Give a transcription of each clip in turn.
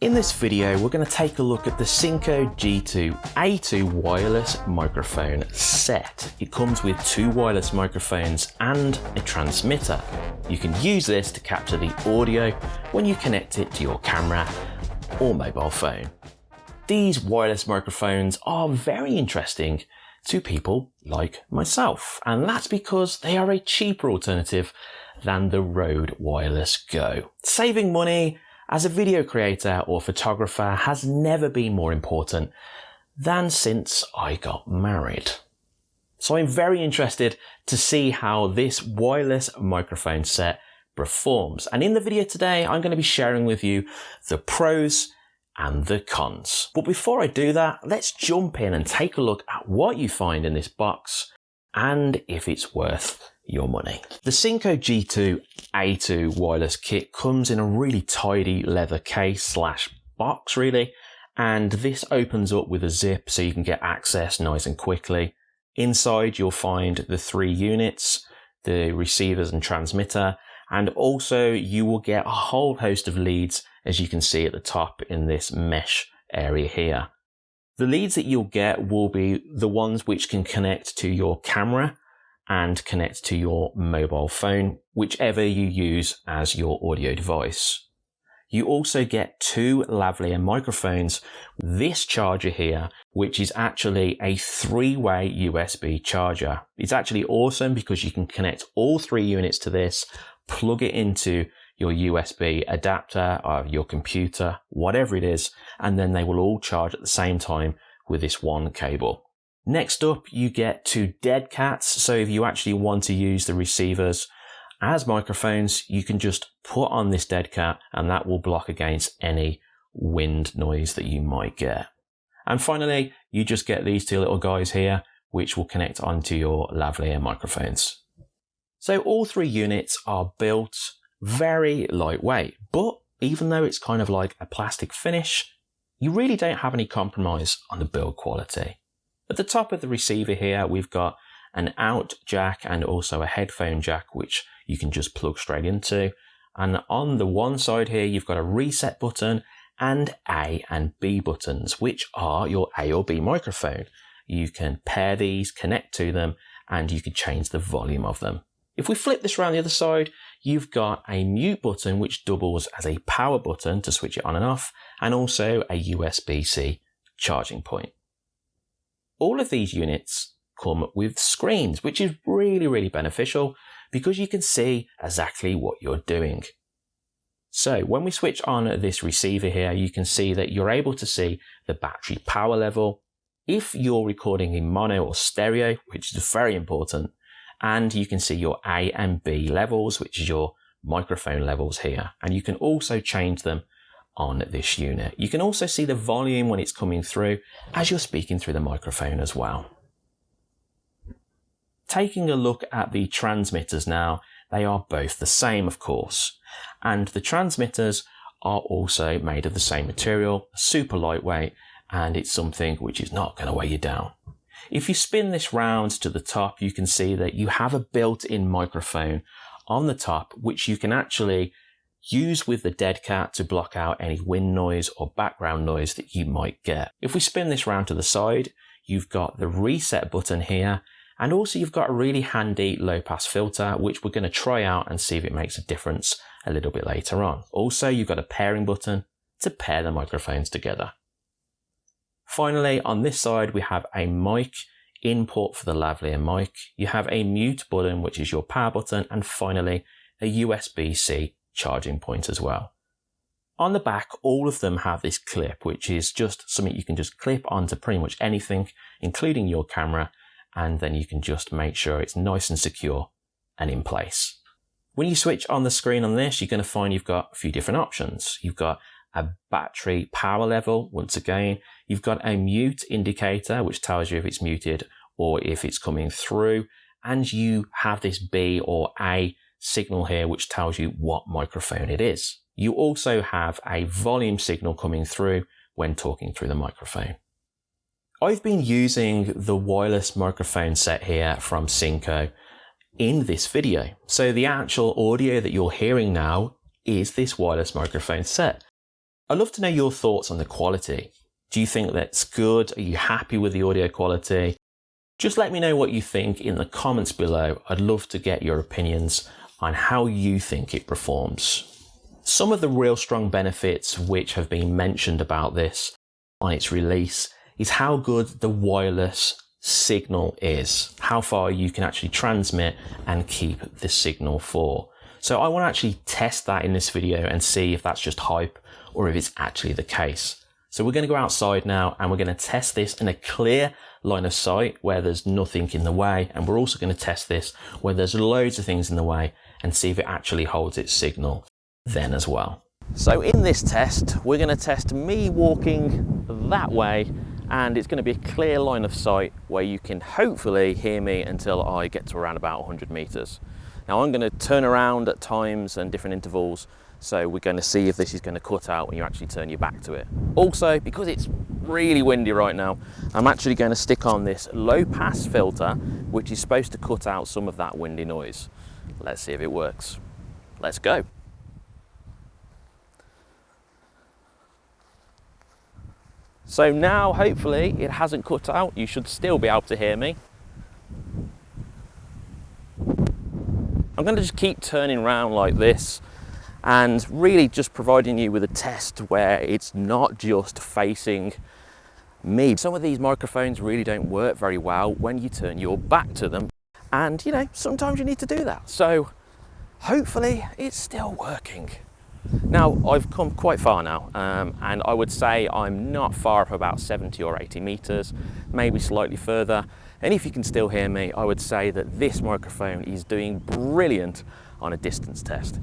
In this video, we're going to take a look at the Synco G2 A2 wireless microphone set. It comes with two wireless microphones and a transmitter. You can use this to capture the audio when you connect it to your camera or mobile phone. These wireless microphones are very interesting to people like myself, and that's because they are a cheaper alternative than the Rode Wireless Go. Saving money as a video creator or photographer has never been more important than since I got married. So I'm very interested to see how this wireless microphone set performs. And in the video today, I'm going to be sharing with you the pros and the cons. But before I do that, let's jump in and take a look at what you find in this box and if it's worth your money. The Synco G2 A2 wireless kit comes in a really tidy leather case slash box really, and this opens up with a zip so you can get access nice and quickly. Inside you'll find the three units, the receivers and transmitter, and also you will get a whole host of leads as you can see at the top in this mesh area here. The leads that you'll get will be the ones which can connect to your camera and connect to your mobile phone, whichever you use as your audio device. You also get two lavalier microphones. This charger here, which is actually a three-way USB charger. It's actually awesome because you can connect all three units to this, plug it into your USB adapter or your computer, whatever it is, and then they will all charge at the same time with this one cable. Next up, you get two dead cats. So if you actually want to use the receivers as microphones, you can just put on this dead cat and that will block against any wind noise that you might get. And finally, you just get these two little guys here, which will connect onto your lavalier microphones. So all three units are built very lightweight, but even though it's kind of like a plastic finish, you really don't have any compromise on the build quality. At the top of the receiver here, we've got an out jack and also a headphone jack, which you can just plug straight into. And on the one side here, you've got a reset button and A and B buttons, which are your A or B microphone. You can pair these, connect to them, and you can change the volume of them. If we flip this around the other side, you've got a mute button which doubles as a power button to switch it on and off, and also a USB-C charging point. All of these units come with screens, which is really, really beneficial because you can see exactly what you're doing. So when we switch on this receiver here, you can see that you're able to see the battery power level. If you're recording in mono or stereo, which is very important, and you can see your A and B levels, which is your microphone levels here. And you can also change them on this unit. You can also see the volume when it's coming through as you're speaking through the microphone as well. Taking a look at the transmitters now, they are both the same of course, and the transmitters are also made of the same material, super lightweight, and it's something which is not going to weigh you down. If you spin this round to the top, you can see that you have a built-in microphone on the top, which you can actually use with the dead cat to block out any wind noise or background noise that you might get. If we spin this round to the side, you've got the reset button here, and also you've got a really handy low pass filter, which we're going to try out and see if it makes a difference a little bit later on. Also, you've got a pairing button to pair the microphones together. Finally, on this side, we have a mic input for the lavalier mic. You have a mute button, which is your power button, and finally a USB-C charging point as well. On the back, all of them have this clip, which is just something you can just clip onto pretty much anything, including your camera, and then you can just make sure it's nice and secure and in place. When you switch on the screen on this, you're going to find you've got a few different options. You've got a battery power level, once again, you've got a mute indicator, which tells you if it's muted or if it's coming through, and you have this B or A signal here, which tells you what microphone it is. You also have a volume signal coming through when talking through the microphone. I've been using the wireless microphone set here from Synco in this video. So the actual audio that you're hearing now is this wireless microphone set. I'd love to know your thoughts on the quality. Do you think that's good? Are you happy with the audio quality? Just let me know what you think in the comments below. I'd love to get your opinions on how you think it performs. Some of the real strong benefits which have been mentioned about this on its release is how good the wireless signal is, how far you can actually transmit and keep the signal for. So I want to actually test that in this video and see if that's just hype or if it's actually the case. So we're going to go outside now and we're going to test this in a clear line of sight where there's nothing in the way. And we're also going to test this where there's loads of things in the way and see if it actually holds its signal then as well. So in this test, we're going to test me walking that way and it's going to be a clear line of sight where you can hopefully hear me until I get to around about 100 meters. Now I'm going to turn around at times and different intervals so we're going to see if this is going to cut out when you actually turn your back to it. Also, because it's really windy right now, I'm actually going to stick on this low pass filter, which is supposed to cut out some of that windy noise. Let's see if it works. Let's go. So now, hopefully, it hasn't cut out. You should still be able to hear me. I'm going to just keep turning around like this and really just providing you with a test where it's not just facing me. Some of these microphones really don't work very well when you turn your back to them. And you know, sometimes you need to do that. So hopefully it's still working. Now, I've come quite far now, um, and I would say I'm not far up about 70 or 80 meters, maybe slightly further. And if you can still hear me, I would say that this microphone is doing brilliant on a distance test.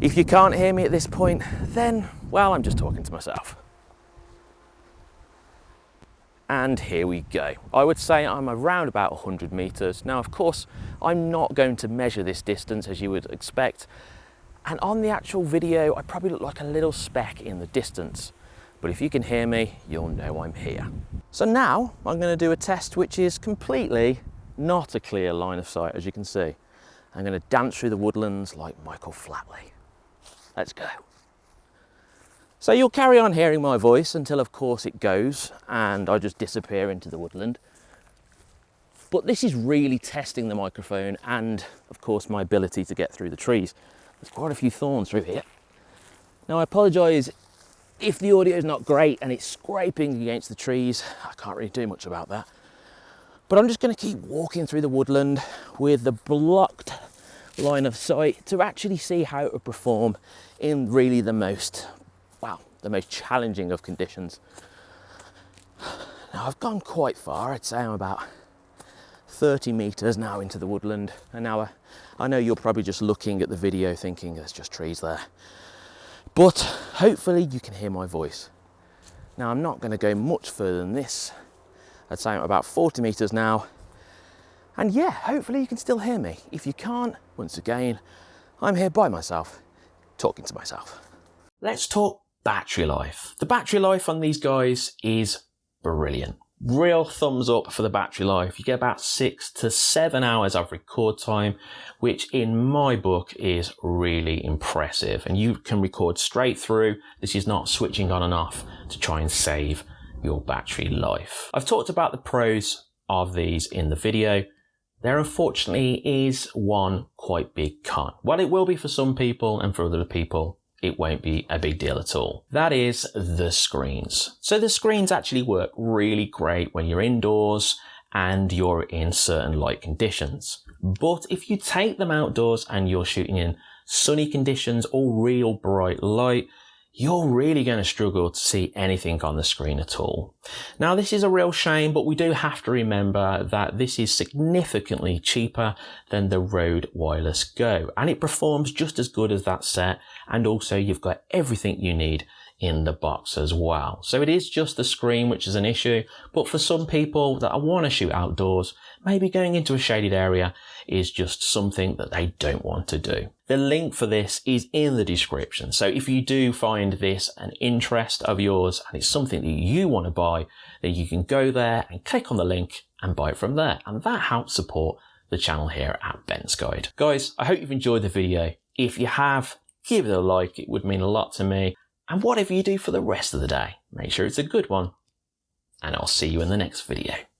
If you can't hear me at this point, then, well, I'm just talking to myself. And here we go. I would say I'm around about 100 meters. Now, of course, I'm not going to measure this distance as you would expect. And on the actual video, I probably look like a little speck in the distance. But if you can hear me, you'll know I'm here. So now I'm gonna do a test which is completely not a clear line of sight, as you can see. I'm gonna dance through the woodlands like Michael Flatley. Let's go. So you'll carry on hearing my voice until of course it goes and I just disappear into the woodland. But this is really testing the microphone and of course my ability to get through the trees. There's quite a few thorns through here. Now I apologise if the audio is not great and it's scraping against the trees. I can't really do much about that. But I'm just going to keep walking through the woodland with the blocked line of sight to actually see how it would perform in really the most, well, the most challenging of conditions. Now I've gone quite far, I'd say I'm about 30 meters now into the woodland and now I, I know you're probably just looking at the video thinking there's just trees there. But hopefully you can hear my voice. Now I'm not going to go much further than this. I'd say I'm about 40 meters now and yeah, hopefully you can still hear me. If you can't, once again, I'm here by myself, talking to myself. Let's talk battery life. The battery life on these guys is brilliant. Real thumbs up for the battery life. You get about six to seven hours of record time, which in my book is really impressive. And you can record straight through. This is not switching on and off to try and save your battery life. I've talked about the pros of these in the video. There unfortunately is one quite big con. Well, it will be for some people and for other people, it won't be a big deal at all. That is the screens. So the screens actually work really great when you're indoors and you're in certain light conditions. But if you take them outdoors and you're shooting in sunny conditions or real bright light, you're really going to struggle to see anything on the screen at all. Now this is a real shame, but we do have to remember that this is significantly cheaper than the Rode Wireless Go and it performs just as good as that set and also you've got everything you need in the box as well. So it is just the screen which is an issue, but for some people that want to shoot outdoors, maybe going into a shaded area is just something that they don't want to do. The link for this is in the description. So if you do find this an interest of yours and it's something that you want to buy, then you can go there and click on the link and buy it from there. And that helps support the channel here at Ben's Guide. Guys, I hope you've enjoyed the video. If you have, give it a like. It would mean a lot to me And whatever you do for the rest of the day, make sure it's a good one. And I'll see you in the next video.